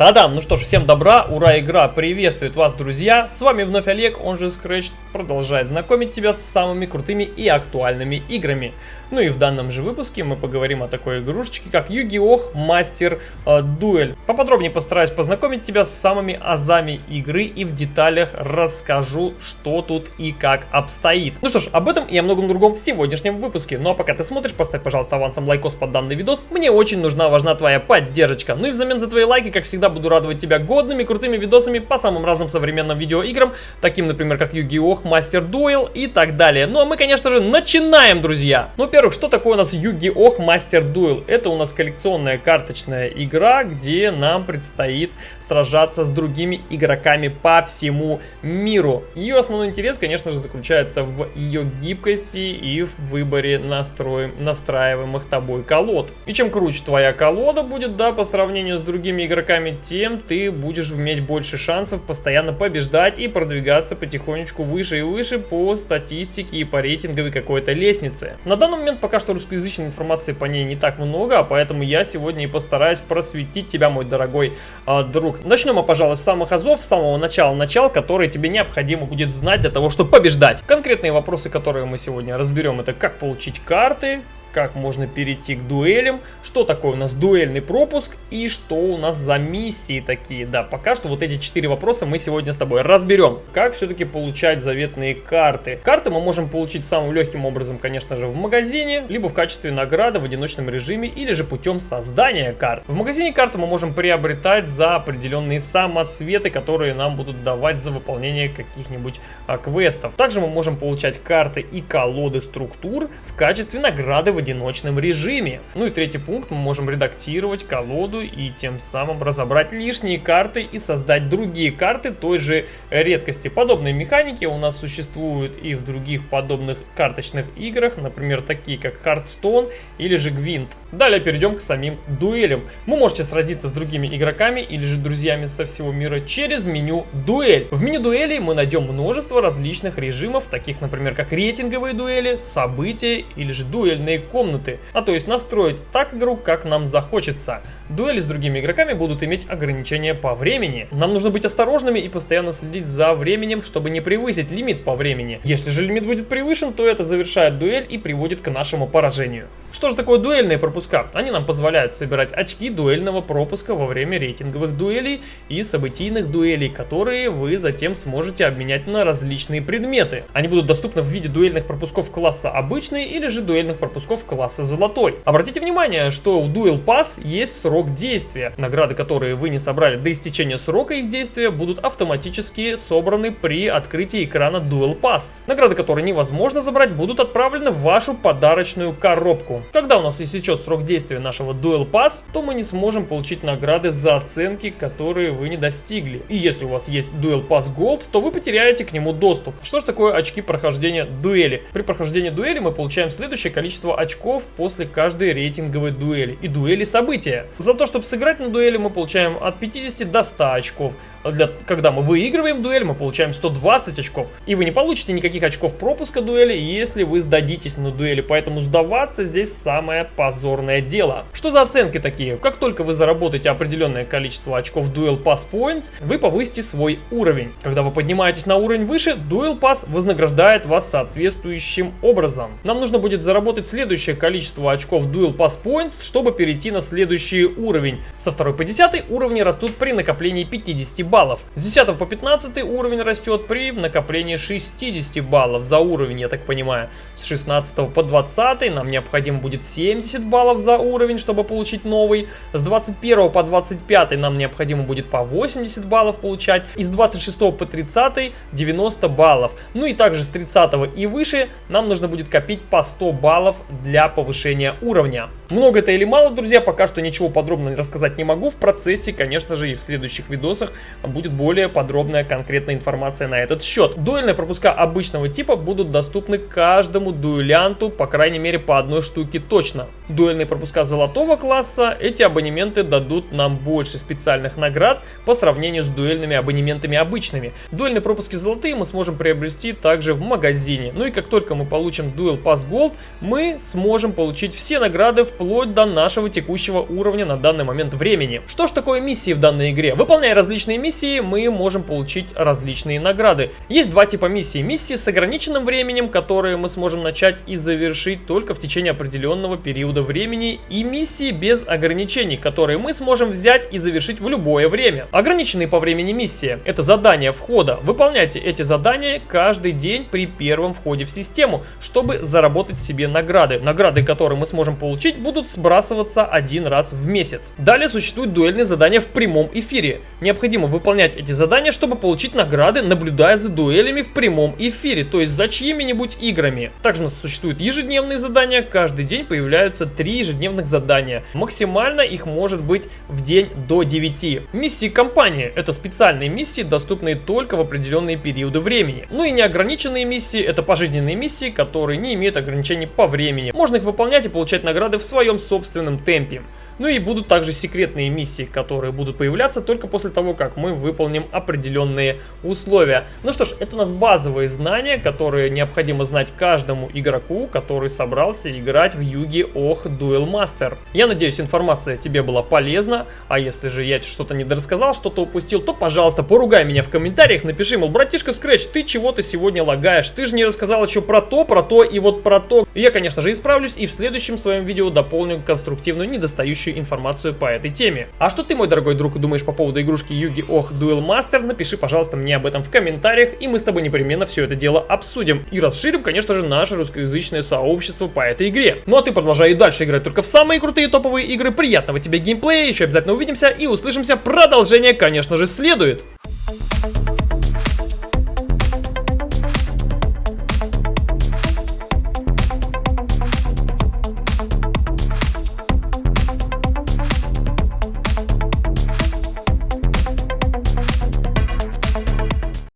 Та-дам! Ну что ж, всем добра, ура, игра приветствует вас, друзья! С вами вновь Олег, он же Scratch, продолжает знакомить тебя с самыми крутыми и актуальными играми. Ну и в данном же выпуске мы поговорим о такой игрушечке, как! Master э, Duel. Поподробнее постараюсь познакомить тебя с самыми азами игры и в деталях расскажу, что тут и как обстоит. Ну что ж, об этом и о многом другом в сегодняшнем выпуске. Ну а пока ты смотришь, поставь, пожалуйста, авансом лайкос под данный видос. Мне очень нужна, важна твоя поддержка. Ну и взамен за твои лайки, как всегда, буду радовать тебя годными, крутыми видосами по самым разным современным видеоиграм, таким, например, как Yu-Gi-Oh! Master Duel и так далее. Ну а мы, конечно же, начинаем, друзья! Ну, во-первых, что такое у нас Yu-Gi-Oh! Master Duel? Это у нас коллекционная карточная игра, где нам предстоит сражаться с другими игроками по всему миру. Ее основной интерес, конечно же, заключается в ее гибкости и в выборе настроим, настраиваемых тобой колод. И чем круче твоя колода будет, да, по сравнению с другими игроками, тем ты будешь иметь больше шансов постоянно побеждать и продвигаться потихонечку выше и выше по статистике и по рейтинговой какой-то лестнице. На данный момент пока что русскоязычной информации по ней не так много, а поэтому я сегодня и постараюсь просветить тебя, мой дорогой э, друг. Начнем мы, пожалуй, с самых азов, с самого начала начал, которые тебе необходимо будет знать для того, чтобы побеждать. Конкретные вопросы, которые мы сегодня разберем, это как получить карты, как можно перейти к дуэлям, что такое у нас дуэльный пропуск и что у нас за миссии такие. Да, пока что вот эти четыре вопроса мы сегодня с тобой разберем. Как все-таки получать заветные карты? Карты мы можем получить самым легким образом, конечно же, в магазине, либо в качестве награды в одиночном режиме, или же путем создания карт. В магазине карты мы можем приобретать за определенные самоцветы, которые нам будут давать за выполнение каких-нибудь а, квестов. Также мы можем получать карты и колоды структур в качестве награды в одиночном режиме. Ну и третий пункт, мы можем редактировать колоду и тем самым разобрать лишние карты и создать другие карты той же редкости. Подобные механики у нас существуют и в других подобных карточных играх, например, такие как Hearthstone или же Gwent. Далее перейдем к самим дуэлям. Вы можете сразиться с другими игроками или же друзьями со всего мира через меню «Дуэль». В меню дуэли мы найдем множество различных режимов, таких, например, как рейтинговые дуэли, события или же дуэльные комнаты, а то есть настроить так игру, как нам захочется. Дуэли с другими игроками будут иметь ограничения по времени. Нам нужно быть осторожными и постоянно следить за временем, чтобы не превысить лимит по времени. Если же лимит будет превышен, то это завершает дуэль и приводит к нашему поражению. Что же такое дуэльные пропуска? Они нам позволяют собирать очки дуэльного пропуска во время рейтинговых дуэлей и событийных дуэлей, которые вы затем сможете обменять на различные предметы. Они будут доступны в виде дуэльных пропусков класса обычный или же дуэльных пропусков класса золотой. Обратите внимание, что у Duel Pass есть срок действия. Награды, которые вы не собрали до истечения срока их действия, будут автоматически собраны при открытии экрана Duel Pass. Награды, которые невозможно забрать, будут отправлены в вашу подарочную коробку. Когда у нас истечет срок действия нашего Duel Pass, то мы не сможем получить награды за оценки, которые вы не достигли. И если у вас есть Duel Pass Gold, то вы потеряете к нему доступ. Что же такое очки прохождения дуэли? При прохождении дуэли мы получаем следующее количество очков после каждой рейтинговой дуэли и дуэли события. За то, чтобы сыграть на дуэли, мы получаем от 50 до 100 очков. Для, когда мы выигрываем дуэль, мы получаем 120 очков. И вы не получите никаких очков пропуска дуэли, если вы сдадитесь на дуэли. Поэтому сдаваться здесь самое позорное дело. Что за оценки такие? Как только вы заработаете определенное количество очков Duel Pass Points, вы повысите свой уровень. Когда вы поднимаетесь на уровень выше, Duel Pass вознаграждает вас соответствующим образом. Нам нужно будет заработать следующее количество очков Duel Pass Points, чтобы перейти на следующий уровень. Со 2 по 10 уровни растут при накоплении 50 баллов. С 10 по 15 уровень растет при накоплении 60 баллов за уровень, я так понимаю. С 16 по 20 нам необходимо будет 70 баллов за уровень, чтобы получить новый. С 21 по 25 нам необходимо будет по 80 баллов получать. И с 26 по 30 90 баллов. Ну и также с 30 и выше нам нужно будет копить по 100 баллов для повышения уровня. Много это или мало, друзья, пока что ничего подробно рассказать не могу. В процессе, конечно же, и в следующих видосах будет более подробная конкретная информация на этот счет. Дуэльные пропуска обычного типа будут доступны каждому дуэлянту, по крайней мере, по одной штуке штуки точно. Дуэльные пропуска золотого класса, эти абонементы дадут нам больше специальных наград по сравнению с дуэльными абонементами обычными. Дуэльные пропуски золотые мы сможем приобрести также в магазине. Ну и как только мы получим Duel Pass Gold, мы сможем получить все награды вплоть до нашего текущего уровня на данный момент времени. Что ж такое миссии в данной игре? Выполняя различные миссии, мы можем получить различные награды. Есть два типа миссий. Миссии с ограниченным временем, которые мы сможем начать и завершить только в течение определенного периода времени, и миссии без ограничений, которые мы сможем взять и завершить в любое время. Ограниченные по времени миссии – это задания входа. Выполняйте эти задания каждый день при первом входе в систему, чтобы заработать себе награды. Награды, которые мы сможем получить, будут сбрасываться один раз в месяц. Далее существуют дуэльные задания в прямом эфире. Необходимо выполнять эти задания, чтобы получить награды, наблюдая за дуэлями в прямом эфире, то есть за чьими-нибудь играми. Также у нас существуют ежедневные задания, каждый день появляются три ежедневных задания. Максимально их может быть в день до 9. Миссии компании – это специальные миссии, доступные только в определенные периоды времени. Ну и неограниченные миссии – это пожизненные миссии, которые не имеют ограничений по времени. Можно их выполнять и получать награды в своем собственном темпе. Ну и будут также секретные миссии, которые будут появляться только после того, как мы выполним определенные условия. Ну что ж, это у нас базовые знания, которые необходимо знать каждому игроку, который собрался играть в Юги Ох Duel Master. Я надеюсь, информация тебе была полезна, а если же я что-то недорассказал, что-то упустил, то, пожалуйста, поругай меня в комментариях, напиши, мол, братишка Scratch, ты чего-то сегодня лагаешь, ты же не рассказал еще про то, про то и вот про то. Я, конечно же, исправлюсь и в следующем своем видео дополню конструктивную недостающую следующую информацию по этой теме. А что ты, мой дорогой друг, думаешь по поводу игрушки Юги Ох Duel Master? Напиши, пожалуйста, мне об этом в комментариях, и мы с тобой непременно все это дело обсудим. И расширим, конечно же, наше русскоязычное сообщество по этой игре. Ну а ты продолжай дальше играть только в самые крутые топовые игры. Приятного тебе геймплея, еще обязательно увидимся и услышимся. Продолжение, конечно же, следует.